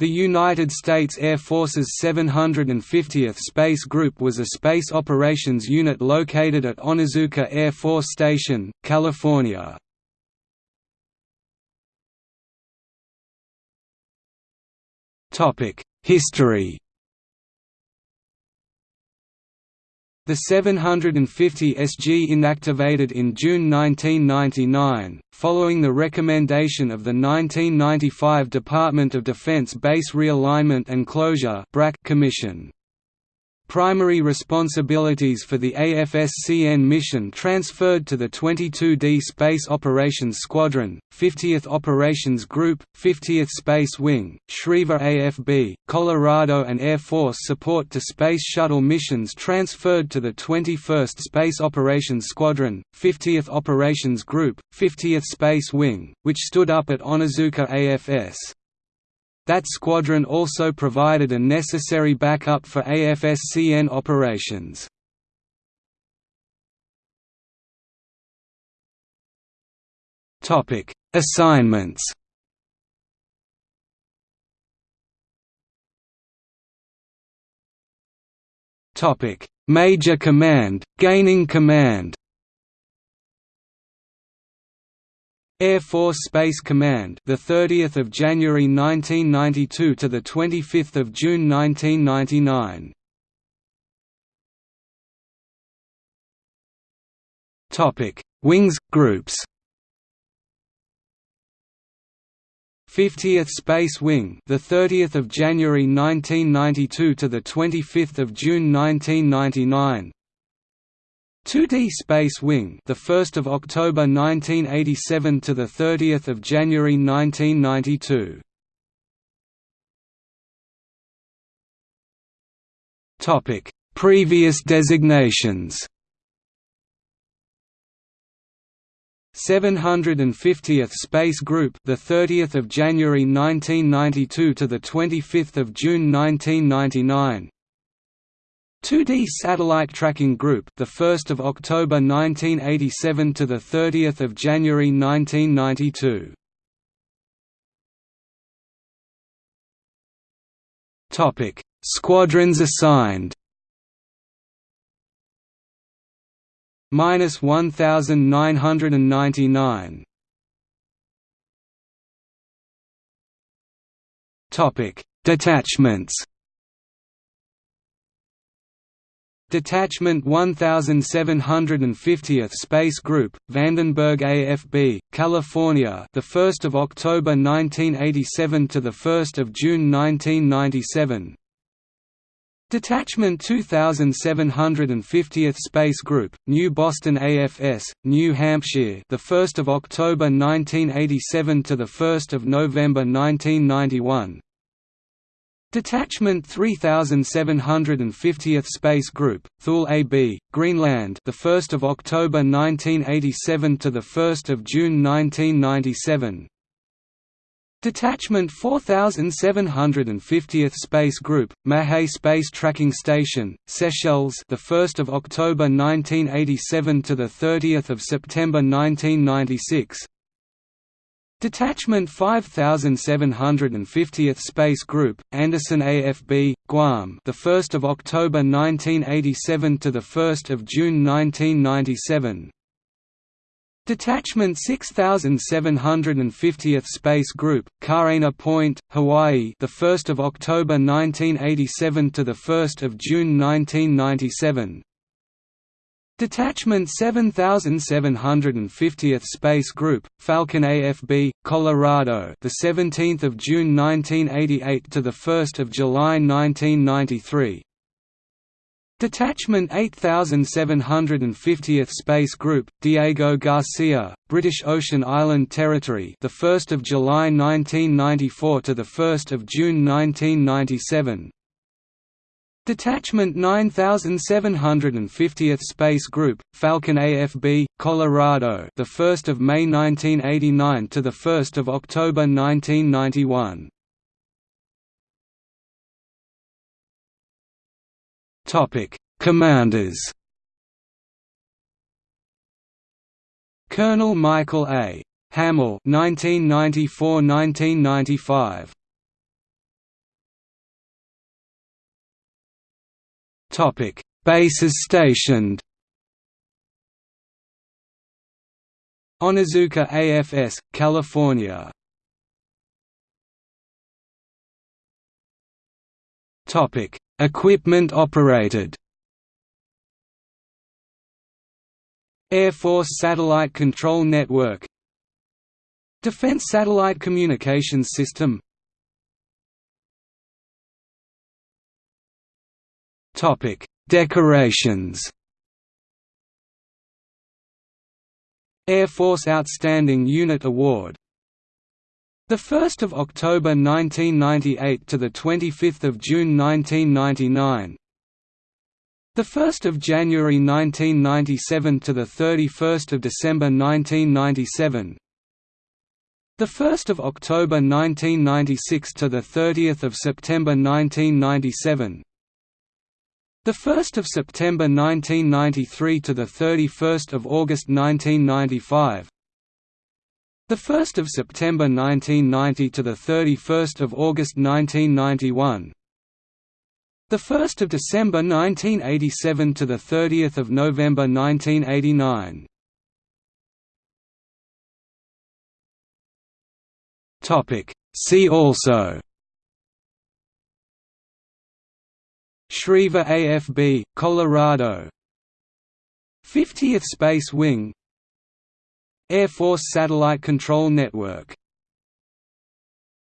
The United States Air Force's 750th Space Group was a space operations unit located at Onizuka Air Force Station, California. History The 750 SG inactivated in June 1999, following the recommendation of the 1995 Department of Defense Base Realignment and Closure Commission. Primary responsibilities for the AFSCN mission transferred to the 22D Space Operations Squadron, 50th Operations Group, 50th Space Wing, Schriever AFB, Colorado and Air Force support to Space Shuttle missions transferred to the 21st Space Operations Squadron, 50th Operations Group, 50th Space Wing, which stood up at Onizuka AFS. That squadron also provided a necessary backup for AFSCN operations. Topic: Assignments. Topic: Major Command, Gaining Command. Air Force Space Command, the 30th of January 1992 to the 25th of June 1999. Topic: Wings groups. 50th Space Wing, the 30th of January 1992 to the 25th of June 1999. 2D Space Wing, the 1st of October 1987 to the 30th of January 1992. Topic: Previous designations. 750th Space Group, the 30th of January 1992 to the 25th of June 1999. 2D Satellite Tracking Group, the 1st of October 1987 to the 30th of January 1992. Topic: Squadrons assigned. Minus 1999. Topic: Detachments. Detachment 1750th Space Group, Vandenberg AFB, California, the 1st of October 1987 to the 1st of June 1997. Detachment 2750th Space Group, New Boston AFS, New Hampshire, the 1st of October 1987 to the 1st of November 1991. Detachment 3750th Space Group, Thule AB, Greenland, the 1st of October 1987 to the 1st of June 1997. Detachment 4750th Space Group, Mahé Space Tracking Station, Seychelles, the 1st of October 1987 to the 30th of September 1996. Detachment 5750th Space Group, Andersen AFB, Guam, the 1st of October 1987 to the 1st of June 1997. Detachment 6750th Space Group, Kaena Point, Hawaii, the 1st of October 1987 to the 1st of June 1997. Detachment 7750th Space Group, Falcon AFB, Colorado, the 17th of June 1988 to the 1st of July 1993. Detachment 8750th Space Group, Diego Garcia, British Ocean Island Territory, the 1st of July 1994 to the 1st of June 1997. Detachment 9750th Space Group, Falcon AFB, Colorado, the 1st of May 1989 to the 1st of October 1991. Topic: Commanders. Colonel Michael A. Hamill 1994–1995 Topic: Bases stationed. Onizuka AFS, California. Topic: Equipment operated. Air Force Satellite Control Network Defense Satellite Communications System Topic: Decorations. Air Force Outstanding Unit Award. The 1st of October 1998 to the 25th of June 1999. The 1st of January 1997 to the 31st of December 1997. The 1st of October 1996 to the 30th of September 1997. The 1st of September 1993 to the 31st of August 1995. The 1st of September 1990 to the 31st of August 1991. The 1st of December 1987 to the 30th of November 1989. Topic See also Schriever AFB, Colorado. 50th Space Wing. Air Force Satellite Control Network